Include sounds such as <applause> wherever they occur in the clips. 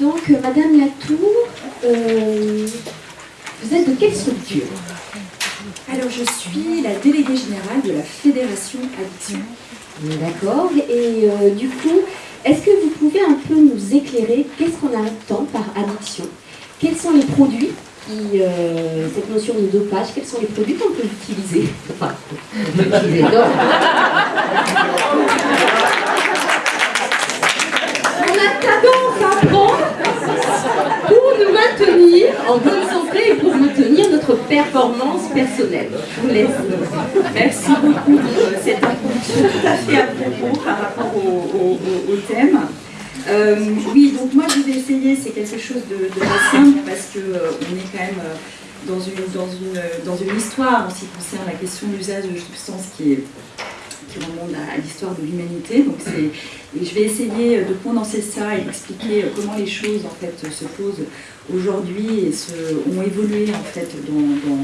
Donc, euh, Madame Latour, euh, vous êtes de quelle structure? Alors, je suis la déléguée générale de la Fédération Addiction. D'accord. Et euh, du coup, est-ce que vous pouvez un peu nous éclairer Qu'est-ce qu'on entend par addiction? Quels sont les produits qui, euh, cette notion de dopage, quels sont les produits qu'on peut utiliser? Enfin, on peut utiliser, non. On a tendance à prendre pour nous maintenir en bonne santé et pour maintenir notre performance personnelle. Je vous laisse. Merci beaucoup pour cette introduction tout à fait à propos par rapport au, au- au- au thème. Euh, oui, donc moi je vais essayer, c'est quelque chose de, très simple parce que euh, est quand même euh, dans une, dans, une, dans une histoire en ce qui concerne la question de l'usage de substances qui, remonte à, l'histoire de l'humanité. Donc et je vais essayer de condenser ça et d'expliquer comment les choses en fait se posent aujourd'hui et se, ont évolué en fait dans-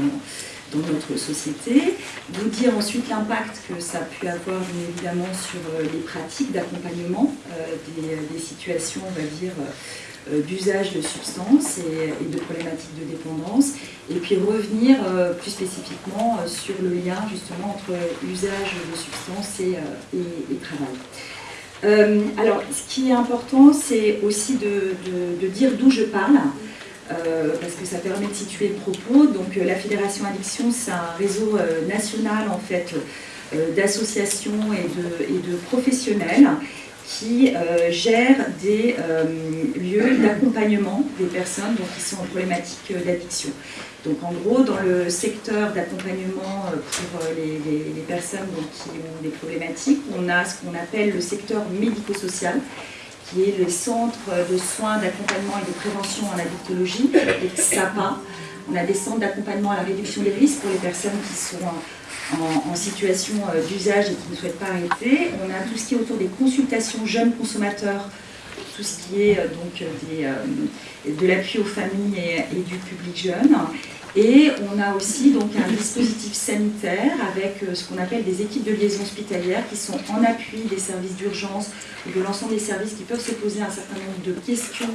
dans notre société, vous dire ensuite l'impact que ça a pu avoir bien évidemment sur euh, les pratiques d'accompagnement euh, des, situations, on va dire, euh, d'usage de substances et, de problématiques de dépendance, et puis revenir plus spécifiquement sur le lien justement entre usage de substances et, travail. Alors, ce qui est important, c'est aussi de dire d'où je parle, euh, parce que ça permet de situer le propos. Donc, euh, la Fédération Addiction, c'est un réseau euh, national en fait d'associations et de, professionnels qui gèrent des lieux d'accompagnement des personnes donc, qui sont en problématique d'addiction. Donc en gros, dans le secteur d'accompagnement pour les, les- les personnes donc, qui ont des problématiques, on a ce qu'on appelle le secteur médico-social, qui est le centre de soins, d'accompagnement et de prévention en addictologie, les SAPA. On a des centres d'accompagnement à la réduction des risques pour les personnes qui sont en, situation euh, d'usage et qui ne souhaitent pas arrêter. On a tout ce qui est autour des consultations jeunes consommateurs, tout ce qui est euh, donc euh, de l'appui aux familles et du public jeune. Et on a aussi donc un dispositif sanitaire avec euh, ce qu'on appelle des équipes de liaison hospitalière qui sont en appui des services d'urgence ou de l'ensemble des services qui peuvent se poser un certain nombre de questions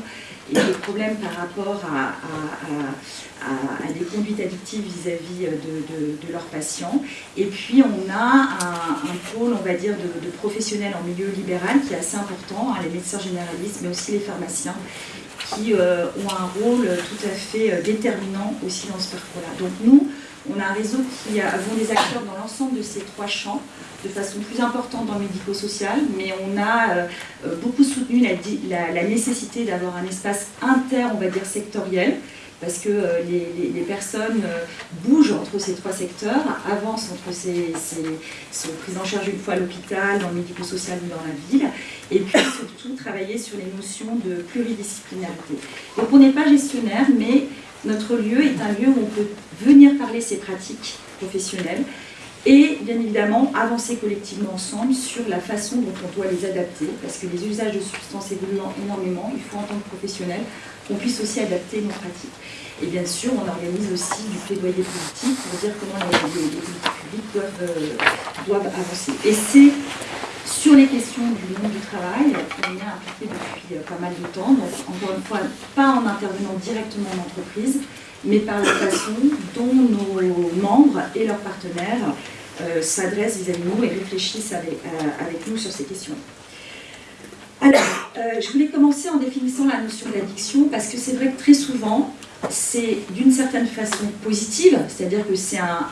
et de problèmes par rapport à, des conduites addictives vis-à-vis de, de- leurs patients. Et puis on a un, un pôle, on va dire, de, de professionnels en milieu libéral qui est assez important, hein, les médecins généralistes, mais aussi les pharmaciens, qui euh, ont un rôle tout à fait euh, déterminant aussi dans ce parcours-là. Donc nous, on a un réseau qui avons des acteurs dans l'ensemble de ces trois champs, de façon plus importante dans le médico-social, mais on a euh, euh, beaucoup soutenu la- la nécessité d'avoir un espace inter, on va dire, sectoriel, parce que euh, les, personnes euh, bougent entre ces trois secteurs, avancent entre ces, ces, sont prises en charge une fois à l'hôpital, dans le médico-social ou dans la ville, et puis <coughs> surtout travailler sur les notions de pluridisciplinarité. Donc on n'est pas gestionnaire, mais notre lieu est un lieu où on peut venir parler ces pratiques professionnelles et bien évidemment avancer collectivement ensemble sur la façon dont on doit les adapter, parce que les usages de substances évoluent énormément, il faut en tant que professionnel qu'on puisse aussi adapter nos pratiques. Et bien sûr, on organise aussi du plaidoyer politique pour dire comment les, politiques publiques doivent, euh, doivent avancer. Et c'est sur les questions du monde du travail qu'on est impliqué depuis euh, pas mal de temps, donc encore une fois, pas en intervenant directement en entreprise, mais par la façon dont nos membres et leurs partenaires euh, s'adressent vis-à-vis de nous et réfléchissent avec, avec nous sur ces questions. Alors, euh, je voulais commencer en définissant la notion d'addiction parce que c'est vrai que très souvent, c'est d'une certaine façon positive, c'est-à-dire que c'est un,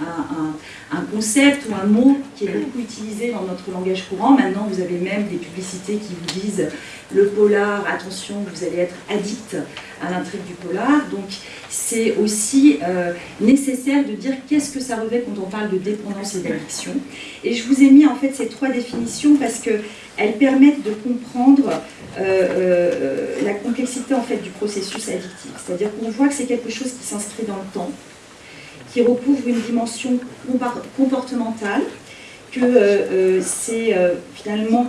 un concept ou un mot qui est beaucoup utilisé dans notre langage courant. Maintenant, vous avez même des publicités qui vous disent le polar, attention, vous allez être addict à l'intrigue du polar. Donc, c'est aussi euh, nécessaire de dire qu'est-ce que ça revêt quand on parle de dépendance et d'addiction. Et je vous ai mis en fait ces trois définitions parce que elles permettent de comprendre euh, euh, la complexité en fait du processus addictif. C'est-à-dire qu'on voit que c'est quelque chose qui s'inscrit dans le temps, qui recouvre une dimension comportementale, que euh, euh, c'est euh, finalement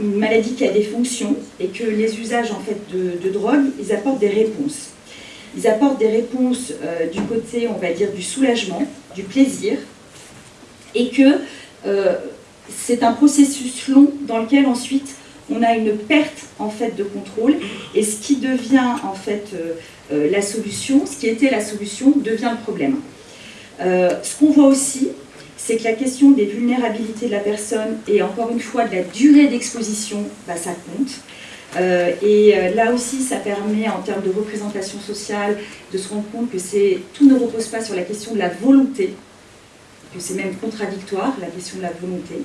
une maladie qui a des fonctions et que les usages en fait de, drogue, ils apportent des réponses. ils apportent des réponses du côté, on va dire, du soulagement, du plaisir, et que c'est un processus long dans lequel ensuite on a une perte en fait de contrôle, et ce qui devient en fait la solution, ce qui était la solution, devient le problème. Ce qu'on voit aussi, c'est que la question des vulnérabilités de la personne et encore une fois de la durée d'exposition, bah, ça compte. Euh, et euh, là aussi, ça permet, en termes de représentation sociale, de se rendre compte que tout ne repose pas sur la question de la volonté, que c'est même contradictoire, la question de la volonté,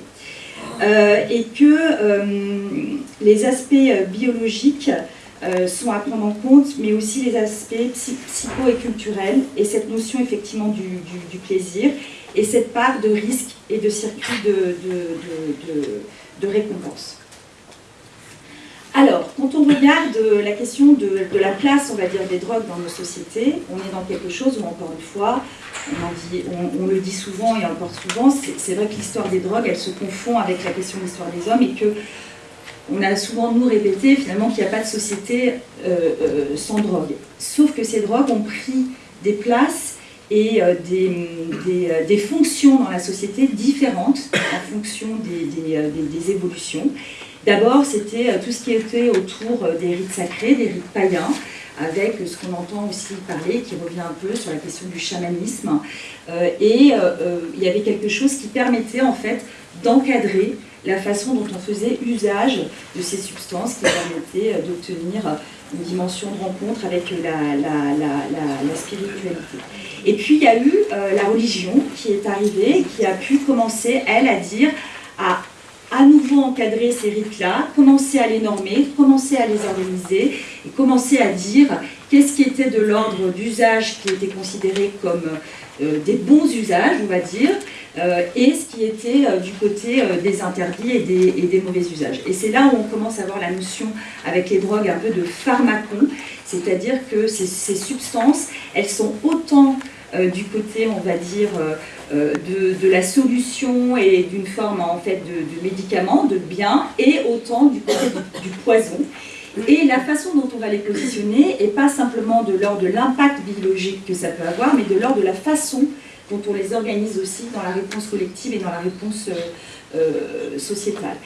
euh, et que les aspects biologiques sont à prendre en compte, mais aussi les aspects psycho et culturels, et cette notion effectivement du, plaisir, et cette part de risque et de circuit de, de récompense. Alors, quand on regarde la question de, la place, on va dire, des drogues dans nos sociétés, on est dans quelque chose où, encore une fois, on, le dit souvent et encore souvent, c'est vrai que l'histoire des drogues, elle se confond avec la question de l'histoire des hommes et que on a souvent nous répété finalement qu'il n'y a pas de société euh, euh, sans drogue. Sauf que ces drogues ont pris des places et euh, des, fonctions dans la société différentes en fonction des évolutions. D'abord, c'était tout ce qui était autour des rites sacrés, des rites païens, avec ce qu'on entend aussi parler, qui revient un peu sur la question du chamanisme. Et il y avait quelque chose qui permettait en fait d'encadrer la façon dont on faisait usage de ces substances qui permettaient d'obtenir une dimension de rencontre avec la, spiritualité. Et puis il y a eu la religion qui est arrivée, qui a pu commencer, elle, à dire, à à nouveau encadrer ces rites-là, commencer à les normer, commencer à les organiser, et commencer à dire qu'est-ce qui était de l'ordre d'usage qui était considéré comme euh, des bons usages, on va dire, euh, et ce qui était euh, du côté des interdits et des, mauvais usages. Et c'est là où on commence à avoir la notion avec les drogues un peu de pharmacon, c'est-à-dire que ces, ces, substances, elles sont autant du côté, on va dire, euh, de, la solution et d'une forme en fait de, médicament, de bien, et autant du côté du, poison. Et la façon dont on va les positionner n'est pas simplement de l'ordre de l'impact biologique que ça peut avoir, mais de l'ordre de la façon dont on les organise aussi dans la réponse collective et dans la réponse euh, euh, sociétale.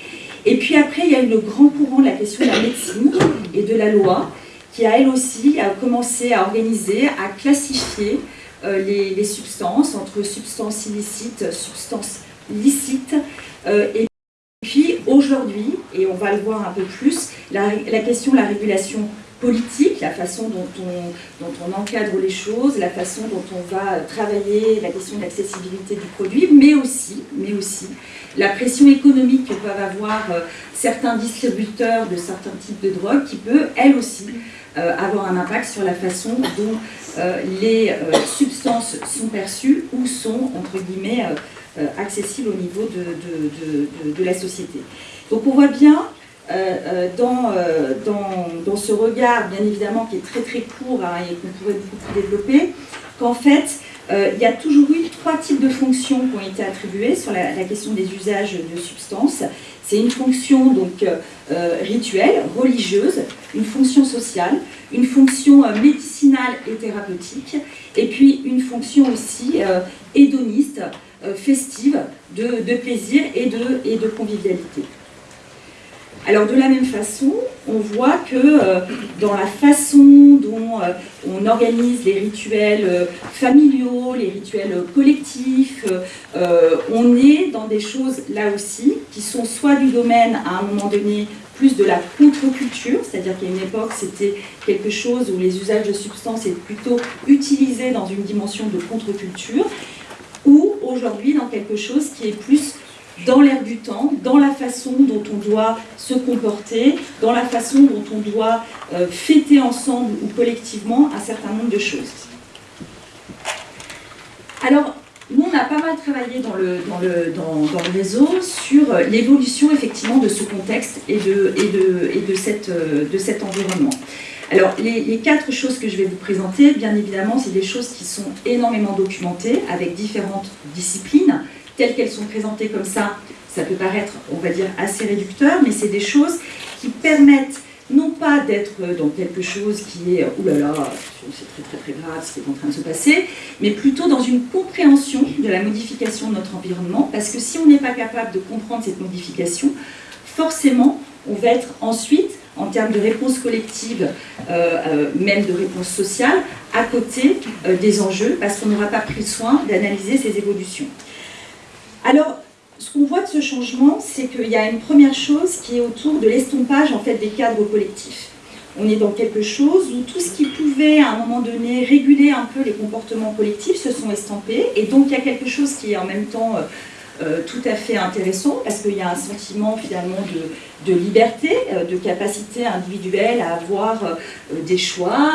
Et puis après, il y a le grand courant de la question de la médecine et de la loi, qui a elle aussi commencé à organiser, à classifier euh, les, substances, entre substances illicites, substances licites. Et puis aujourd'hui, et on va le voir un peu plus, la, question de la régulation politique, la façon dont on, encadre les choses, la façon dont on va travailler la question de l'accessibilité du produit, mais aussi, mais aussi la pression économique que peuvent avoir euh, certains distributeurs de certains types de drogues qui peut, elle aussi, avoir un impact sur la façon dont euh, les euh, substances sont perçues ou sont, entre guillemets, euh, accessibles au niveau de, la société. Donc on voit bien dans, dans, ce regard, bien évidemment, qui est très très court hein, et qu'on pourrait beaucoup développer, qu'en fait, il y a toujours eu trois types de fonctions qui ont été attribuées sur la, question des usages de substances. C'est une fonction donc rituelle, religieuse, une fonction sociale, une fonction euh, médicinale et thérapeutique, et puis une fonction aussi euh, hédoniste, euh, festive, de, plaisir et de convivialité. Alors de la même façon, on voit que dans la façon dont on organise les rituels familiaux, les rituels collectifs, on est dans des choses là aussi qui sont soit du domaine à un moment donné plus de la contre-culture, c'est-à-dire qu'à une époque, c'était quelque chose où les usages de substances étaient plutôt utilisés dans une dimension de contre-culture, ou aujourd'hui dans quelque chose qui est plus dans l'air du temps, dans la façon dont on doit se comporter, dans la façon dont on doit euh, fêter ensemble ou collectivement un certain nombre de choses. Alors, nous, on a pas mal travaillé dans le, dans le, dans, le réseau sur euh, l'évolution effectivement de ce contexte et de, et de, et de, cette, euh, de cet environnement. Alors, les, quatre choses que je vais vous présenter, bien évidemment, c'est des choses qui sont énormément documentées avec différentes disciplines, telles qu'elles sont présentées comme ça. Ça peut paraître, on va dire, assez réducteur, mais c'est des choses qui permettent non pas d'être dans quelque chose qui est « oulala, c'est très très très grave ce qui est en train de se passer », mais plutôt dans une compréhension de la modification de notre environnement, parce que si on n'est pas capable de comprendre cette modification, forcément, on va être ensuite, en termes de réponse collective, euh, euh, même de réponse sociale, à côté euh, des enjeux, parce qu'on n'aura pas pris soin d'analyser ces évolutions. Alors, ce qu'on voit de ce changement, c'est qu'il y a une première chose qui est autour de l'estompage en fait, des cadres collectifs. On est dans quelque chose où tout ce qui pouvait à un moment donné réguler un peu les comportements collectifs se sont estampés, et donc il y a quelque chose qui est en même temps euh, tout à fait intéressant parce qu'il y a un sentiment finalement de, de liberté, euh, de capacité individuelle à avoir euh, des choix.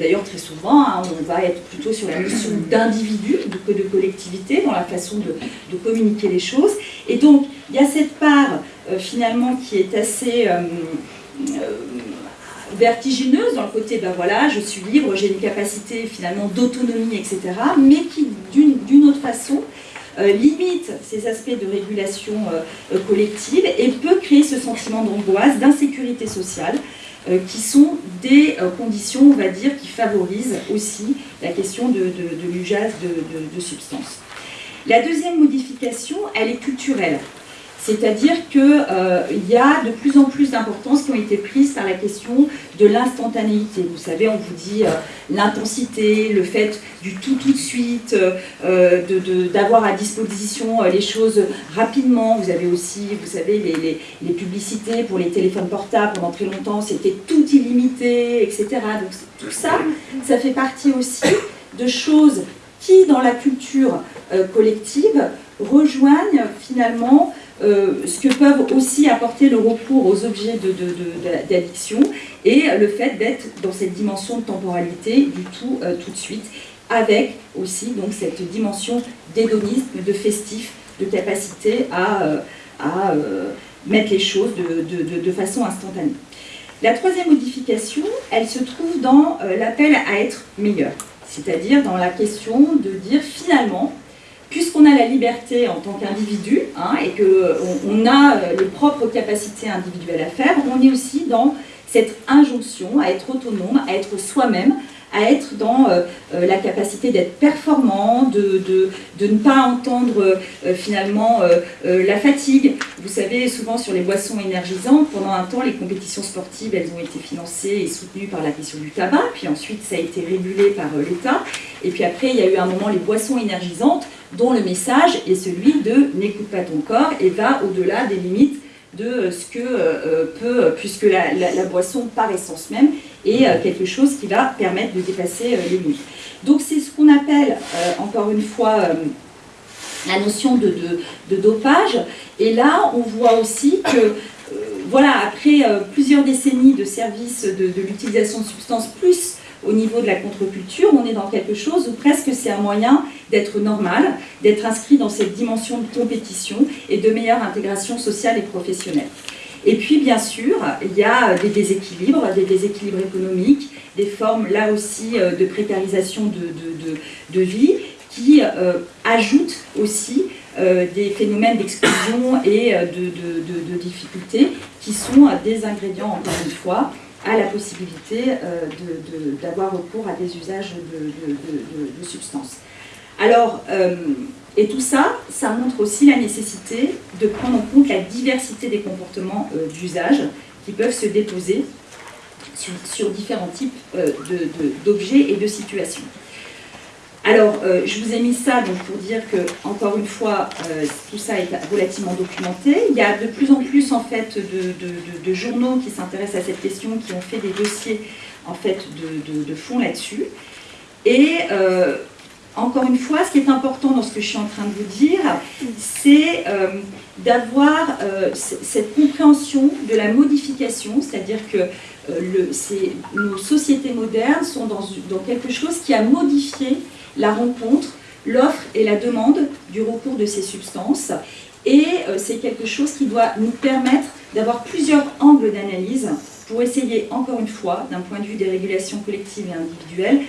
D'ailleurs, très souvent, hein, on va être plutôt sur la notion d'individu que de collectivité dans la façon de, de, communiquer les choses. Et donc, il y a cette part finalement qui est assez vertigineuse dans le côté, ben voilà, je suis libre, j'ai une capacité finalement d'autonomie, etc., mais qui, d'une autre façon, limite ces aspects de régulation euh, collective et peut créer ce sentiment d'angoisse, d'insécurité sociale, euh, qui sont des conditions, on va dire, qui favorisent aussi la question de, l'usage de substances. La deuxième modification, elle est culturelle. C'est-à-dire qu'il euh, y a de plus en plus d'importance qui ont été prises par la question de l'instantanéité. Vous savez, on vous dit euh, l'intensité, le fait du tout tout de suite, euh, d'avoir à disposition les choses rapidement. Vous avez aussi, vous savez, les, les, publicités pour les téléphones portables pendant très longtemps, c'était tout illimité, etc. Donc tout ça, ça fait partie aussi de choses qui, dans la culture collective, rejoignent finalement euh, ce que peuvent aussi apporter le recours aux objets d'addiction et le fait d'être dans cette dimension de temporalité du tout euh, tout de suite, avec aussi donc cette dimension d'hédonisme, de festif, de capacité à, euh, à mettre les choses de, façon instantanée. La troisième modification, elle se trouve dans l'appel à être meilleur, c'est-à-dire dans la question de dire finalement, puisqu'on a la liberté en tant qu'individu hein, et qu'on a euh, les propres capacités individuelles à faire, on est aussi dans cette injonction à être autonome, à être soi-même, à être dans euh, euh, la capacité d'être performant, de, de, ne pas entendre finalement la fatigue. Vous savez, souvent sur les boissons énergisantes, pendant un temps, les compétitions sportives, elles ont été financées et soutenues par la question du tabac, puis ensuite ça a été régulé par l'État, et puis après il y a eu un moment les boissons énergisantes, dont le message est celui de n'écoute pas ton corps et va au-delà des limites de ce que euh, peut, puisque la, boisson par essence même est euh, quelque chose qui va permettre de dépasser euh, les limites. Donc c'est ce qu'on appelle, encore une fois, la notion de, dopage. Et là, on voit aussi que, voilà, après plusieurs décennies de services de, de l'utilisation de substances, plus au niveau de la contre-culture, on est dans quelque chose où presque c'est un moyen d'être normal, d'être inscrit dans cette dimension de compétition et de meilleure intégration sociale et professionnelle. Et puis, bien sûr, il y a des déséquilibres, des déséquilibres économiques, des formes, là aussi, euh, de précarisation de, vie qui euh, ajoutent aussi euh, des phénomènes d'exclusion et de, difficultés qui sont des ingrédients, encore une fois, à la possibilité d'avoir recours à des usages de, substances. Alors, et tout ça, ça montre aussi la nécessité de prendre en compte la diversité des comportements euh, d'usage qui peuvent se déposer sur différents types d'objets et de situations. Alors, euh, je vous ai mis ça donc, pour dire que, encore une fois, euh, tout ça est relativement documenté. Il y a de plus en plus en fait, de, journaux qui s'intéressent à cette question, qui ont fait des dossiers en fait, de, fond là-dessus. Et euh, encore une fois, ce qui est important dans ce que je suis en train de vous dire, c'est d'avoir cette compréhension de la modification, c'est-à-dire que le, nos sociétés modernes sont dans, quelque chose qui a modifié la rencontre, l'offre et la demande du recours de ces substances. Et euh, c'est quelque chose qui doit nous permettre d'avoir plusieurs angles d'analyse pour essayer, encore une fois, d'un point de vue des régulations collectives et individuelles,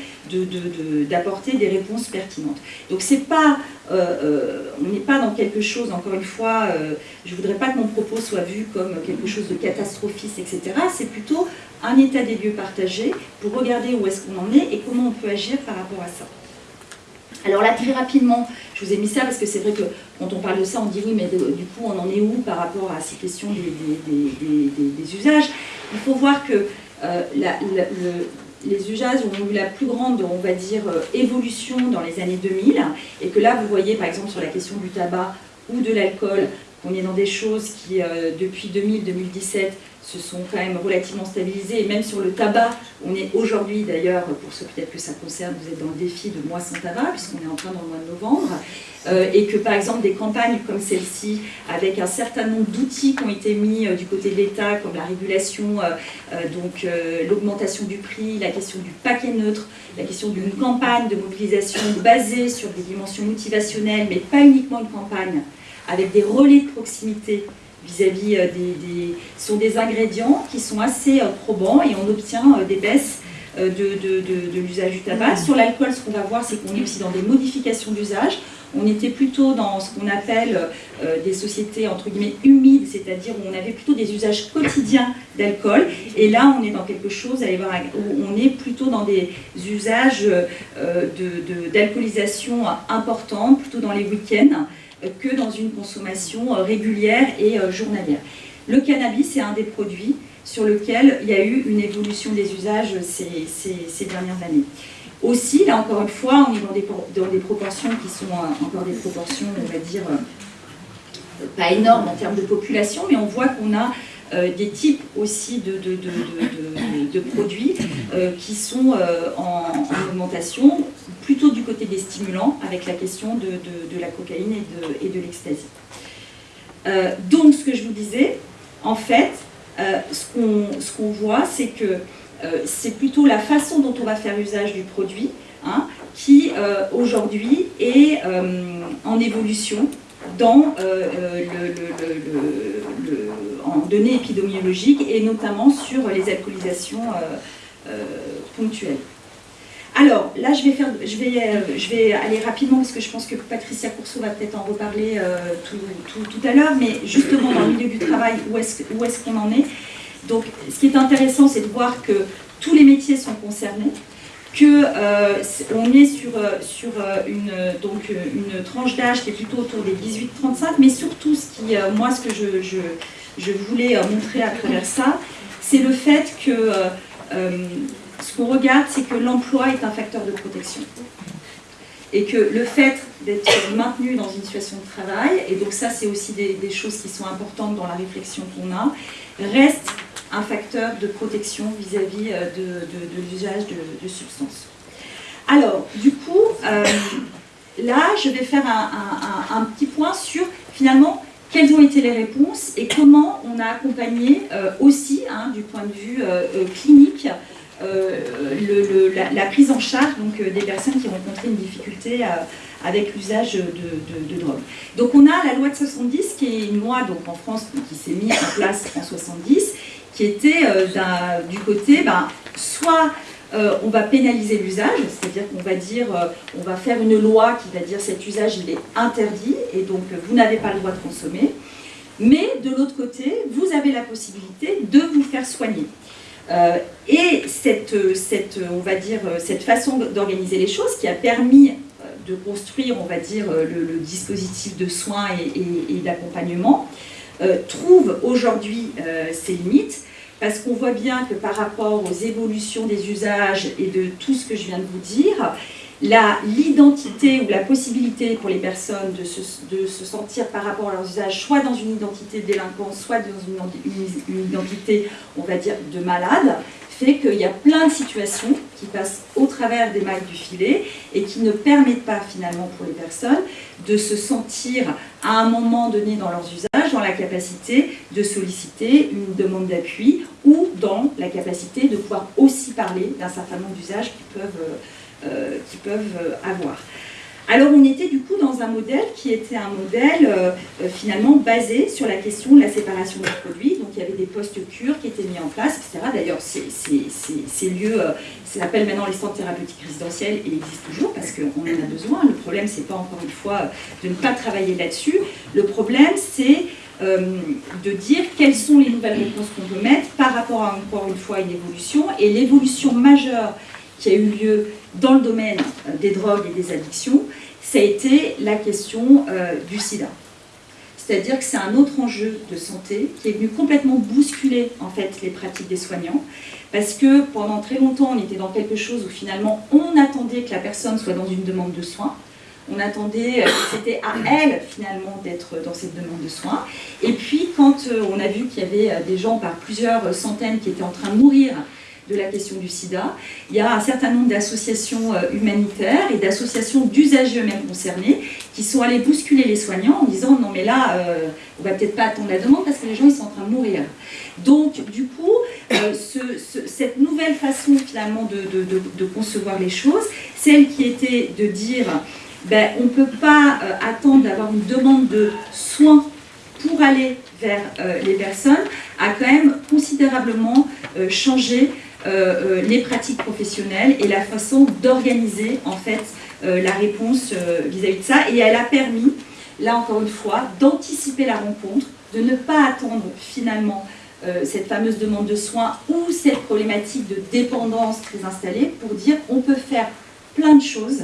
d'apporter des réponses pertinentes. Donc c'est pas, euh, euh, on n'est pas dans quelque chose, encore une fois, euh, je ne voudrais pas que mon propos soit vu comme quelque chose de catastrophiste, etc. C'est plutôt un état des lieux partagé pour regarder où est-ce qu'on en est et comment on peut agir par rapport à ça. Alors là, très rapidement, je vous ai mis ça parce que c'est vrai que quand on parle de ça, on dit oui, mais du coup, on en est où par rapport à ces questions des, usages? Il faut voir que le, les usages ont eu la plus grande, on va dire, euh, évolution dans les années 2000, et que là, vous voyez, par exemple, sur la question du tabac ou de l'alcool, qu'on est dans des choses qui, euh, depuis 2000-2017, se sont quand même relativement stabilisées, et même sur le tabac, on est aujourd'hui d'ailleurs, pour ceux peut-être que ça concerne, vous êtes dans le défi de mois sans tabac, puisqu'on est en train dans le mois de novembre, euh, et que par exemple des campagnes comme celle-ci, avec un certain nombre d'outils qui ont été mis euh, du côté de l'État, comme la régulation, euh, donc l'augmentation du prix, la question du paquet neutre, la question d'une campagne de mobilisation basée sur des dimensions motivationnelles, mais pas uniquement une campagne, avec des relais de proximité vis-à-vis des, sont des ingrédients qui sont assez probants et on obtient des baisses de, de l'usage du tabac. Sur l'alcool, ce qu'on va voir, c'est qu'on est aussi dans des modifications d'usage on était plutôt dans ce qu'on appelle euh, des sociétés entre guillemets humides, c'est-à-dire où on avait plutôt des usages quotidiens d'alcool. Et là, on est dans quelque chose, allez voir, où on est plutôt dans des usages euh, d'alcoolisation importants, plutôt dans les week-ends, euh, que dans une consommation régulière et journalière. Le cannabis est un des produits sur lequel il y a eu une évolution des usages ces dernières années. Aussi, là encore une fois, on est dans des, dans des proportions qui sont euh, encore des proportions, on va dire, euh, pas énormes en termes de population, mais on voit qu'on a euh, des types aussi de, de, produits qui sont en, augmentation, plutôt du côté des stimulants, avec la question de, la cocaïne et de, l'ecstasy. donc, ce que je vous disais, en fait, ce qu'on voit, c'est que euh, c'est plutôt la façon dont on va faire usage du produit hein, qui euh, aujourd'hui est euh, en évolution dans, en données épidémiologiques et notamment sur les alcoolisations ponctuelles. Alors, là, je vais, faire, je, vais, aller rapidement parce que je pense que Patricia Courceau va peut-être en reparler tout, à l'heure, mais justement, dans le milieu du travail, où est-ce qu'on en est? Donc, ce qui est intéressant, c'est de voir que tous les métiers sont concernés, qu'on euh, est sur, euh, euh, une, tranche d'âge qui est plutôt autour des 18-35, mais surtout, ce qui, moi, ce que je voulais montrer à travers ça, c'est le fait que ce qu'on regarde, c'est que l'emploi est un facteur de protection. Et que le fait d'être maintenu dans une situation de travail, et donc ça c'est aussi des, choses qui sont importantes dans la réflexion qu'on a, reste un facteur de protection vis-à-vis euh, de, l'usage de, substances. Alors, du coup, euh, là, je vais faire un, petit point sur, finalement, quelles ont été les réponses et comment on a accompagné euh, aussi, hein, du point de vue clinique, la, prise en charge donc, des personnes qui rencontraient une difficulté avec l'usage de, drogue. Donc on a la loi de 70, qui est une loi donc, en France qui s'est mise en place en 70, qui était euh, du côté, ben, soit euh, on va pénaliser l'usage, c'est-à-dire qu'on va dire, euh, on va faire une loi qui va dire cet usage il est interdit et donc vous n'avez pas le droit de consommer. Mais de l'autre côté, vous avez la possibilité de vous faire soigner. Et cette, on va dire, cette façon d'organiser les choses qui a permis de construire, on va dire, le, dispositif de soins et d'accompagnement, euh, trouve aujourd'hui euh, ses limites, parce qu'on voit bien que par rapport aux évolutions des usages et de tout ce que je viens de vous dire, l'identité ou la possibilité pour les personnes de se, se, sentir par rapport à leurs usages, soit dans une identité de délinquant, soit dans une, une identité, on va dire, de malade, fait qu'il y a plein de situations qui passent au travers des mailles du filet et qui ne permettent pas finalement pour les personnes de se sentir à un moment donné dans leurs usages dans la capacité de solliciter une demande d'appui ou dans la capacité de pouvoir aussi parler d'un certain nombre d'usages qu'ils peuvent, euh, qui peuvent euh, avoir. Alors on était du coup dans un modèle qui était un modèle euh, euh, finalement basé sur la question de la séparation des produits. Donc il y avait des postes cures qui étaient mis en place, etc. D'ailleurs ces, lieux, euh, s'appellent maintenant les centres thérapeutiques résidentiels et existent toujours parce qu'on en a besoin. Le problème c'est pas encore une fois de ne pas travailler là-dessus. Le problème c'est de dire quelles sont les nouvelles réponses qu'on peut mettre par rapport à encore une fois une évolution. Et l'évolution majeure qui a eu lieu dans le domaine des drogues et des addictions, ça a été la question euh, du sida. C'est-à-dire que c'est un autre enjeu de santé qui est venu complètement bousculer en fait les pratiques des soignants, parce que pendant très longtemps on était dans quelque chose où finalement on attendait que la personne soit dans une demande de soins, on attendait euh, que c'était à elle finalement d'être dans cette demande de soins, et puis quand euh, on a vu qu'il y avait des gens par plusieurs centaines qui étaient en train de mourir de la question du sida. Il y a un certain nombre d'associations euh, humanitaires et d'associations d'usagers eux-mêmes concernés qui sont allés bousculer les soignants en disant non mais là, euh, on va peut-être pas attendre la demande parce que les gens ils sont en train de mourir. Donc du coup, euh, cette nouvelle façon finalement de, concevoir les choses, celle qui était de dire ben, on ne peut pas attendre d'avoir une demande de soins pour aller vers les personnes, a quand même considérablement changé euh, euh, les pratiques professionnelles et la façon d'organiser en fait euh, la réponse vis-à-vis de ça. Et elle a permis, là encore une fois, d'anticiper la rencontre, de ne pas attendre finalement cette fameuse demande de soins ou cette problématique de dépendance très installée pour dire on peut faire plein de choses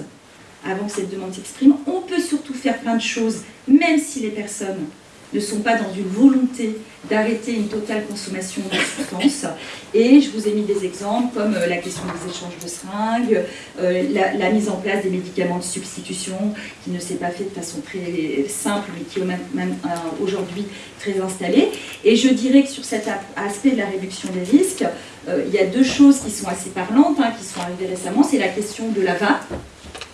avant que cette demande s'exprime. On peut surtout faire plein de choses même si les personnes ne sont pas dans une volonté d'arrêter une totale consommation de substances. Et je vous ai mis des exemples comme euh, la question des échanges de seringues, euh, la, mise en place des médicaments de substitution qui ne s'est pas fait de façon très simple mais qui est même, euh, aujourd'hui très installée. Et je dirais que sur cet aspect de la réduction des risques, il y a deux choses qui sont assez parlantes, hein, qui sont arrivées récemment. C'est la question de la vape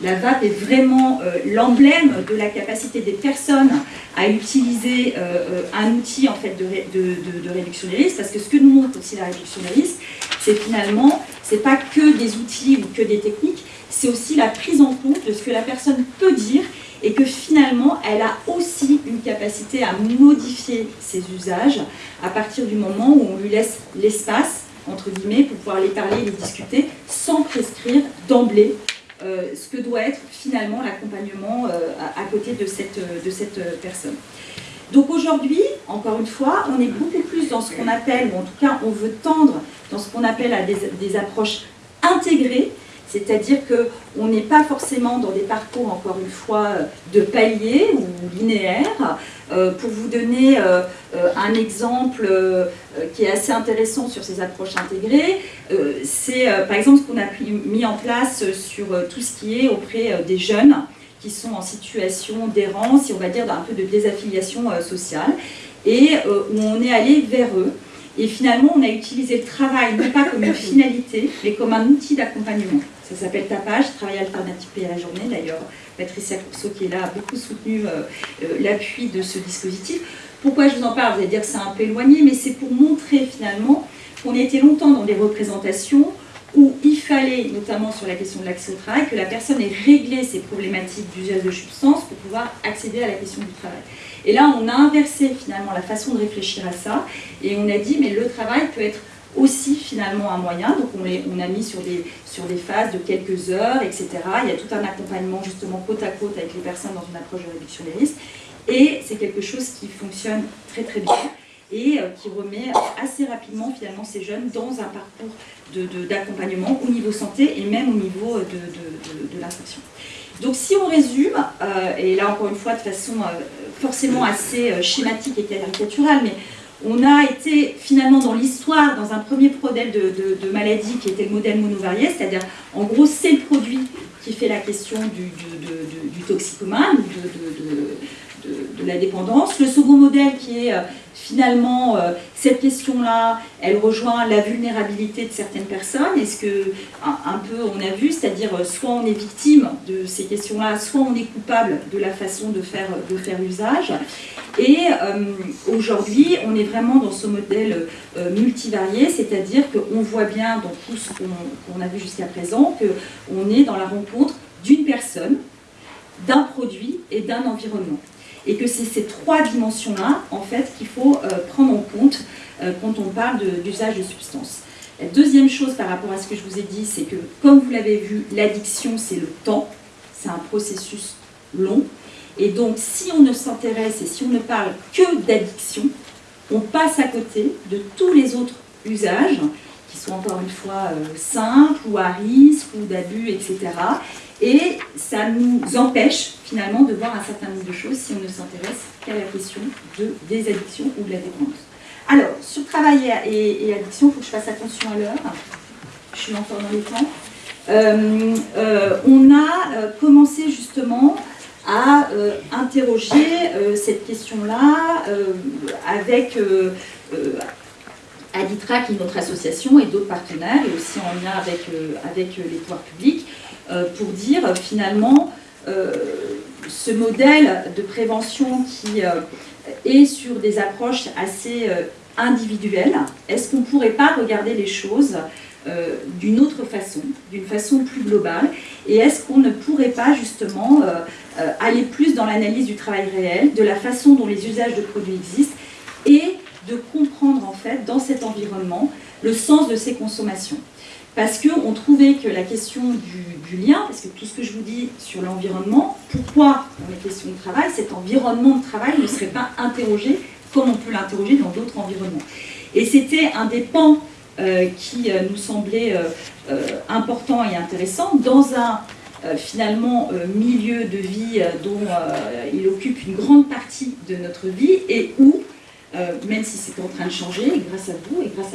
la vape est vraiment euh, l'emblème de la capacité des personnes à utiliser euh, euh, un outil en fait, de, réduction des risques, parce que ce que nous montre aussi la réduction des risques, c'est finalement, c'est pas que des outils ou que des techniques, c'est aussi la prise en compte de ce que la personne peut dire et que finalement, elle a aussi une capacité à modifier ses usages à partir du moment où on lui laisse l'espace, entre guillemets, pour pouvoir les parler, les discuter, sans prescrire d'emblée euh, ce que doit être finalement l'accompagnement euh, à, côté de cette, de cette euh, personne. Donc aujourd'hui, encore une fois, on est beaucoup plus dans ce qu'on appelle, ou en tout cas on veut tendre dans ce qu'on appelle à des, des approches intégrées, c'est-à-dire qu'on n'est pas forcément dans des parcours, encore une fois, de paliers ou linéaires. Euh, pour vous donner euh, euh, un exemple qui est assez intéressant sur ces approches intégrées, c'est par exemple ce qu'on a mis en place sur tout ce qui est auprès des jeunes qui sont en situation d'errance et on va dire d'un peu de désaffiliation sociale et où on est allé vers eux et finalement, on a utilisé le travail non pas comme une finalité, mais comme un outil d'accompagnement. Ça s'appelle Tapage, Travail alternatif payé à la journée. D'ailleurs, Patricia Courceau, qui est là, a beaucoup soutenu euh, euh, l'appui de ce dispositif. Pourquoi je vous en parle? Vous allez dire que c'est un peu éloigné, mais c'est pour montrer finalement qu'on a été longtemps dans des représentations où il fallait, notamment sur la question de l'accès au travail, que la personne ait réglé ses problématiques d'usage de substances pour pouvoir accéder à la question du travail. Et là, on a inversé finalement la façon de réfléchir à ça, et on a dit, mais le travail peut être aussi finalement un moyen, donc on, on a mis sur des, sur des phases de quelques heures, etc. Il y a tout un accompagnement justement côte à côte avec les personnes dans une approche de réduction des risques, et c'est quelque chose qui fonctionne très très bien et euh, qui remet assez rapidement finalement ces jeunes dans un parcours d'accompagnement au niveau santé et même au niveau de, l'insertion. Donc si on résume, euh, et là encore une fois de façon euh, forcément assez schématique et caricaturale, mais on a été finalement dans l'histoire, dans un premier modèle de, maladie qui était le modèle monovarié, c'est-à-dire en gros c'est le produit qui fait la question du, du de, la dépendance. Le second modèle qui est finalement, euh, cette question-là, elle rejoint la vulnérabilité de certaines personnes. Est-ce que, un, peu, on a vu, c'est-à-dire euh, soit on est victime de ces questions-là, soit on est coupable de la façon de faire, de faire usage. Et euh, aujourd'hui, on est vraiment dans ce modèle multivarié, c'est-à-dire qu'on voit bien dans tout ce qu'on a vu jusqu'à présent qu'on est dans la rencontre d'une personne d'un produit et d'un environnement. Et que c'est ces trois dimensions-là, en fait, qu'il faut euh, prendre en compte euh, quand on parle d'usage de, substances. La deuxième chose par rapport à ce que je vous ai dit, c'est que, comme vous l'avez vu, l'addiction, c'est le temps, c'est un processus long. Et donc, si on ne s'intéresse et si on ne parle que d'addiction, on passe à côté de tous les autres usages qui sont encore une fois euh, simples ou à risque ou d'abus, etc. Et ça nous empêche finalement de voir un certain nombre de choses si on ne s'intéresse qu'à la question de, des addictions ou de la dépendance. Alors, sur travail et, addiction, il faut que je fasse attention à l'heure. Je suis encore dans les temps. Euh, euh, on a commencé justement à interroger cette question-là avec Aditra, qui est notre association, et d'autres partenaires, et aussi en lien avec, euh, avec les pouvoirs publics, euh, pour dire finalement euh, ce modèle de prévention qui est sur des approches assez individuelles, est-ce qu'on ne pourrait pas regarder les choses d'une autre façon, d'une façon plus globale, et est-ce qu'on ne pourrait pas justement aller plus dans l'analyse du travail réel, de la façon dont les usages de produits existent, et de comprendre en fait dans cet environnement le sens de ces consommations? Parce qu'on trouvait que la question du, lien, parce que tout ce que je vous dis sur l'environnement, pourquoi dans les questions de travail, cet environnement de travail ne serait pas interrogé comme on peut l'interroger dans d'autres environnements. Et c'était un des pans euh, qui euh, nous semblait euh, important et intéressant dans un finalement milieu de vie dont il occupe une grande partie de notre vie et où euh, même si c'est en train de changer, grâce à vous et grâce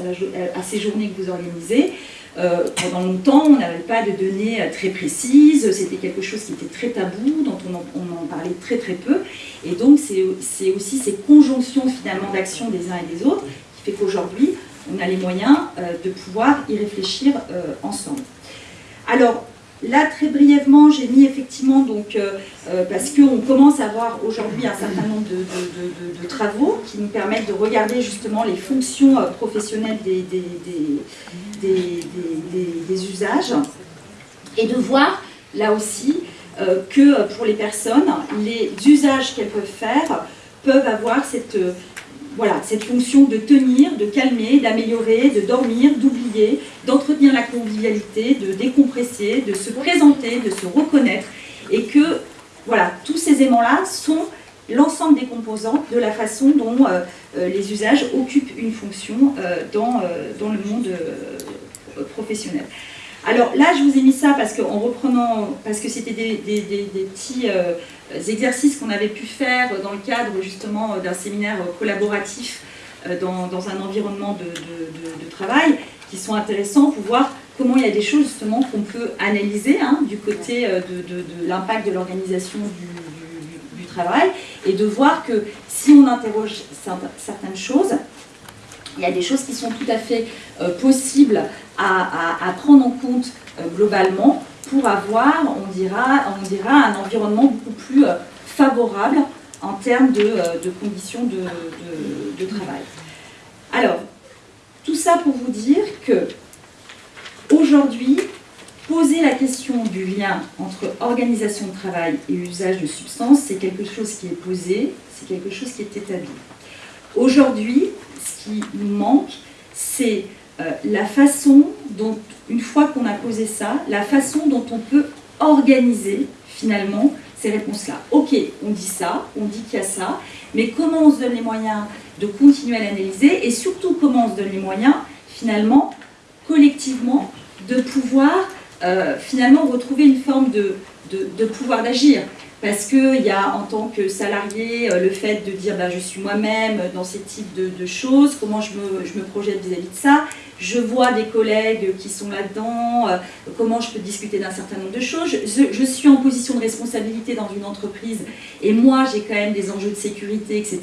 à, ces journées que vous organisez. Euh, pendant longtemps, on n'avait pas de données euh, très précises, c'était quelque chose qui était très tabou, dont on en, parlait très très peu. Et donc, c'est aussi ces conjonctions finalement d'action des uns et des autres qui fait qu'aujourd'hui, on a les moyens de pouvoir y réfléchir ensemble. Alors, Là, très brièvement, j'ai mis effectivement, donc, euh, euh, parce qu'on commence à avoir aujourd'hui un certain nombre de, travaux qui nous permettent de regarder justement les fonctions euh, professionnelles des, des, usages et de voir là aussi que pour les personnes, les usages qu'elles peuvent faire peuvent avoir cette voilà, cette fonction de tenir, de calmer, d'améliorer, de dormir, d'oublier, d'entretenir la convivialité, de décompresser, de se présenter, de se reconnaître, et que voilà, tous ces aimants-là sont l'ensemble des composants de la façon dont euh, euh, les usages occupent une fonction euh, dans, le monde professionnel. Alors là, je vous ai mis ça parce que, en reprenant, parce que c'était des, petits exercices qu'on avait pu faire dans le cadre justement d'un séminaire collaboratif euh, dans, un environnement de, travail, qui sont intéressants pour voir comment il y a des choses justement qu'on peut analyser hein, du côté euh, de, l'impact de l'organisation du, travail et de voir que si on interroge certaines choses, il y a des choses qui sont tout à fait possibles à, prendre en compte euh, globalement pour avoir, on dira, un environnement beaucoup plus euh, favorable en termes de, euh, conditions de, travail. Alors, tout ça pour vous dire que aujourd'hui, poser la question du lien entre organisation de travail et usage de substances, c'est quelque chose qui est posé, c'est quelque chose qui est établi. Aujourd'hui, ce qui nous manque, c'est euh, la façon dont, une fois qu'on a posé ça, la façon dont on peut organiser finalement ces réponses-là. Ok, on dit ça, on dit qu'il y a ça, mais comment on se donne les moyens de continuer à l'analyser et surtout comment on se donne les moyens finalement collectivement de pouvoir euh, finalement retrouver une forme de, pouvoir d'agir parce qu'il y a en tant que salarié euh, le fait de dire bah, je suis moi-même dans ces types de, choses, comment je me, je me projette vis-à-vis de ça, je vois des collègues qui sont là-dedans, euh, comment je peux discuter d'un certain nombre de choses, je, suis en position de responsabilité dans une entreprise et moi j'ai quand même des enjeux de sécurité, etc.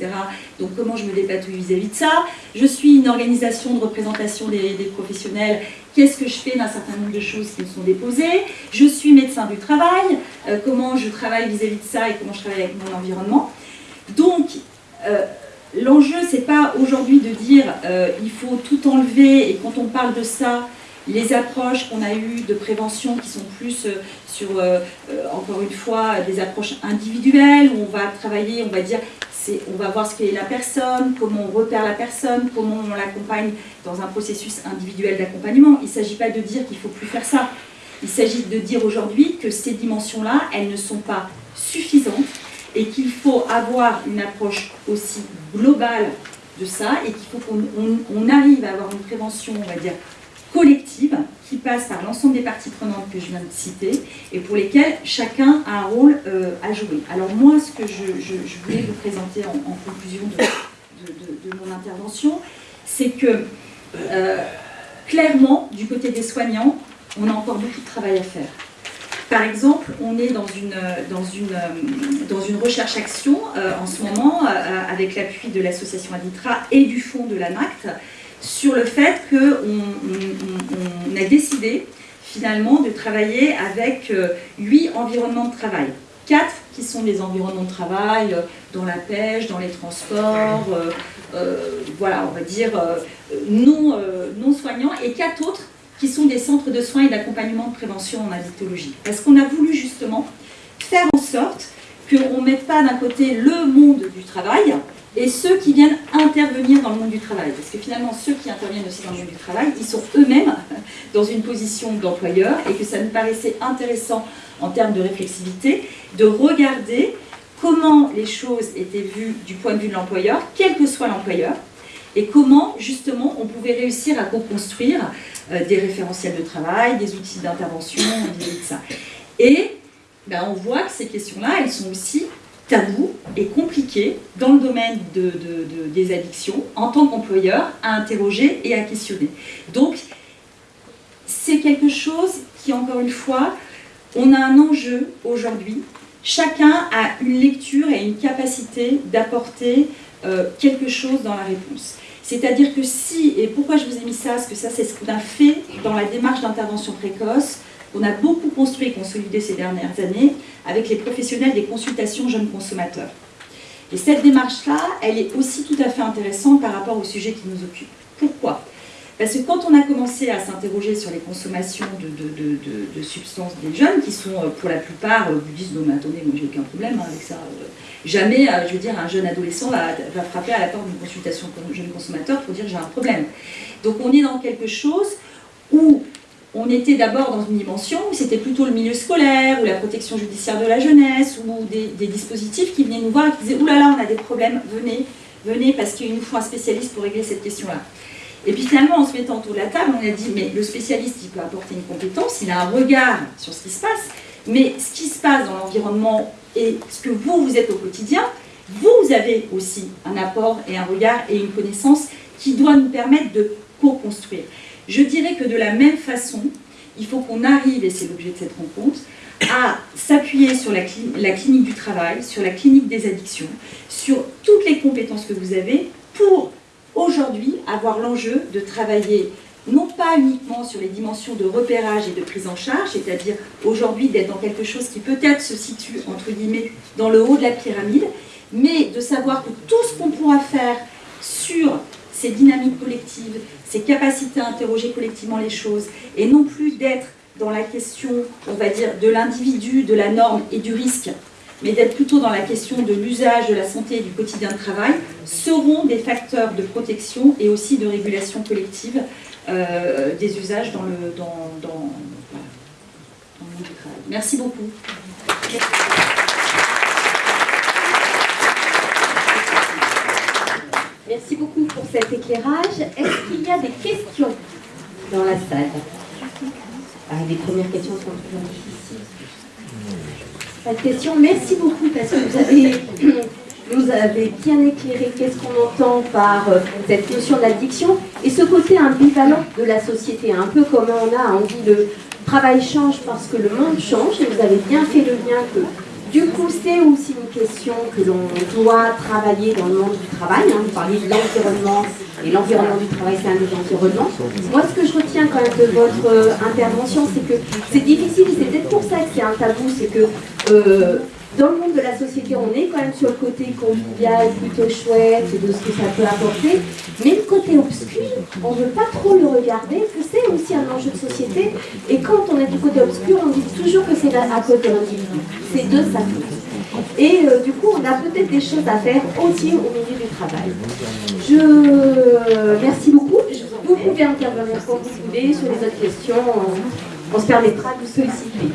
Donc comment je me dépatouille vis-à-vis de ça, je suis une organisation de représentation des, des professionnels. Qu'est-ce que je fais d'un certain nombre de choses qui me sont déposées, je suis médecin du travail, euh, comment je travaille vis-à-vis de ça et comment je travaille avec mon environnement? Donc, euh, l'enjeu, c'est pas aujourd'hui de dire euh, il faut tout enlever et quand on parle de ça, les approches qu'on a eues de prévention qui sont plus euh, sur, euh, euh, encore une fois, des approches individuelles, où on va travailler, on va dire, on va voir ce qu'est la personne, comment on repère la personne, comment on l'accompagne dans un processus individuel d'accompagnement. Il ne s'agit pas de dire qu'il ne faut plus faire ça. Il s'agit de dire aujourd'hui que ces dimensions-là, elles ne sont pas suffisantes et qu'il faut avoir une approche aussi globale de ça et qu'il faut qu'on arrive à avoir une prévention, on va dire, collective qui passe par l'ensemble des parties prenantes que je viens de citer et pour lesquelles chacun a un rôle euh, à jouer. Alors moi, ce que je, voulais vous présenter en, conclusion de, mon intervention, c'est que euh, clairement, du côté des soignants, on a encore beaucoup de travail à faire. Par exemple, on est dans une, dans une, dans une recherche-action euh, en ce moment, avec l'appui de l'association Aditra et du fonds de l'ANACT, sur le fait qu'on on, a décidé finalement de travailler avec euh, huit environnements de travail. Quatre qui sont des environnements de travail euh, dans la pêche, dans les transports, euh, voilà, on va dire non, non soignants, et quatre autres qui sont des centres de soins et d'accompagnement de prévention en addictologie. Parce qu'on a voulu justement faire en sorte qu'on ne mette pas d'un côté le monde du travail, et ceux qui viennent intervenir dans le monde du travail. Parce que finalement, ceux qui interviennent aussi dans le monde du travail, ils sont eux-mêmes <laughs> dans une position d'employeur et que ça nous paraissait intéressant en termes de réflexivité de regarder comment les choses étaient vues du point de vue de l'employeur, quel que soit l'employeur, et comment justement on pouvait réussir à co-construire euh, des référentiels de travail, des outils d'intervention, de ça. Et ben, on voit que ces questions-là, elles sont aussi tabou et compliqué dans le domaine de, des addictions en tant qu'employeur à interroger et à questionner. Donc, c'est quelque chose qui, encore une fois, on a un enjeu aujourd'hui. Chacun a une lecture et une capacité d'apporter euh, quelque chose dans la réponse. C'est-à-dire que si, et pourquoi je vous ai mis ça, parce que ça c'est ce qu'on a fait dans la démarche d'intervention précoce, on a beaucoup construit et consolidé ces dernières années avec les professionnels des consultations jeunes consommateurs. Et cette démarche-là, elle est aussi tout à fait intéressante par rapport au sujet qui nous occupe. Pourquoi? Parce que quand on a commencé à s'interroger sur les consommations de, substances des jeunes, qui sont euh, pour la plupart, euh, disent non mais attendez, moi j'ai aucun problème hein, avec ça. Euh, jamais, je veux dire, un jeune adolescent va, frapper à la porte d'une consultation jeune consommateur pour dire j'ai un problème. Donc on est dans quelque chose où on était d'abord dans une dimension où c'était plutôt le milieu scolaire, ou la protection judiciaire de la jeunesse, ou des, dispositifs qui venaient nous voir et qui disaient « Ouh là là, on a des problèmes, venez, venez, parce qu'il nous faut un spécialiste pour régler cette question-là. » Et puis finalement, en se mettant autour de la table, on a dit « Mais le spécialiste, il peut apporter une compétence, il a un regard sur ce qui se passe, mais ce qui se passe dans l'environnement et ce que vous, vous êtes au quotidien, vous avez aussi un apport et un regard et une connaissance qui doit nous permettre de co-construire. Je dirais que de la même façon, il faut qu'on arrive, et c'est l'objet de cette rencontre, à s'appuyer sur la, clinique du travail, sur la clinique des addictions, sur toutes les compétences que vous avez pour aujourd'hui avoir l'enjeu de travailler non pas uniquement sur les dimensions de repérage et de prise en charge, c'est-à-dire aujourd'hui d'être dans quelque chose qui peut-être se situe entre guillemets dans le haut de la pyramide, mais de savoir que tout ce qu'on pourra faire sur ces dynamiques collectives, ces capacités à interroger collectivement les choses, et non plus d'être dans la question, on va dire, de l'individu, de la norme et du risque, mais d'être plutôt dans la question de l'usage de la santé et du quotidien de travail, seront des facteurs de protection et aussi de régulation collective euh, des usages dans le, dans, dans, le monde du travail. Merci beaucoup. Merci beaucoup pour cet éclairage. Est-ce qu'il y a des questions dans la salle? Ah, Les premières questions sont toujours difficiles. Questions. Merci beaucoup parce que vous avez, <clears throat> vous avez bien éclairé qu'est-ce qu'on entend par euh, cette notion d'addiction et ce côté ambivalent de la société, un peu comme on a envie le travail change parce que le monde change et vous avez bien fait le lien que du coup, c'est aussi une question que l'on doit travailler dans le monde du travail. Hein. Vous parliez de l'environnement, et l'environnement du travail, c'est un environnement. Moi, ce que je retiens quand même de votre euh, intervention, c'est que c'est difficile, c'est peut-être pour ça que c'est un tabou, c'est que euh, dans le monde de la société, on est quand même sur le côté convivial, plutôt chouette, de ce que ça peut apporter, mais le côté obscur, on ne veut pas trop le regarder, que c'est aussi un enjeu de société, et quand on est du côté obscur, on dit toujours que c'est à cause de l'individu. C'est de sa. Et euh, du coup, on a peut-être des choses à faire aussi au milieu du travail. Je merci beaucoup. Vous pouvez intervenir quand vous voulez sur les autres questions. On, on se permettra de solliciter.